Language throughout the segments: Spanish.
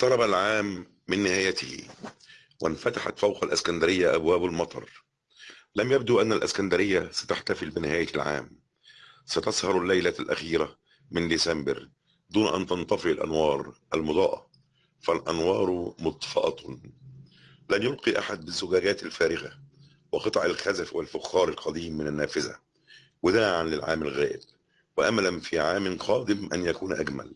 اقترب العام من نهايته وانفتحت فوق الإسكندرية أبواب المطر. لم يبدو أن الإسكندرية ستحتفل بنهاية العام. ستسهر الليلة الأخيرة من ديسمبر دون أن تنطفئ الأنوار المضاءة. فالأنوار مطفأة. لن يلقي أحد بالزجاجات الفارغة وقطع الخزف والفخار القديم من النافذة وداعا للعام الغائب. واملا في عام قادم أن يكون أجمل.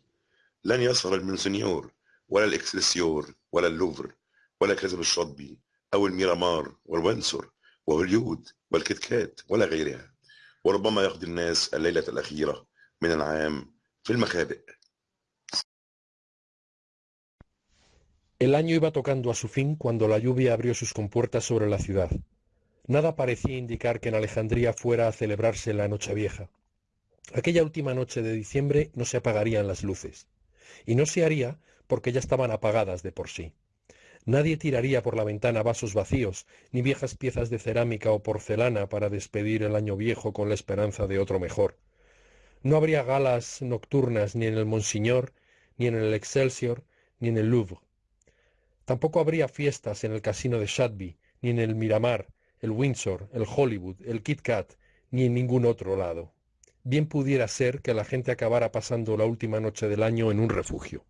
لن يسهر المنسنيور ولا الاكسلسيور ولا اللوفر ولا كذب الشطبي او الميرامار والوينسور وهوليود والكتكات ولا غيرها وربما يقضي الناس الليله الاخيره من العام في المخابئ El año iba tocando a su fin cuando la lluvia abrió sus compuertas sobre la ciudad. Nada parecía indicar que en Alejandría fuera a celebrarse la Nochevieja. Aquella última noche de diciembre no se apagarían las luces. Y no se haría porque ya estaban apagadas de por sí. Nadie tiraría por la ventana vasos vacíos, ni viejas piezas de cerámica o porcelana para despedir el año viejo con la esperanza de otro mejor. No habría galas nocturnas ni en el Monsignor, ni en el Excelsior, ni en el Louvre. Tampoco habría fiestas en el casino de Shatby, ni en el Miramar, el Windsor, el Hollywood, el Kit Kat, ni en ningún otro lado. Bien pudiera ser que la gente acabara pasando la última noche del año en un refugio.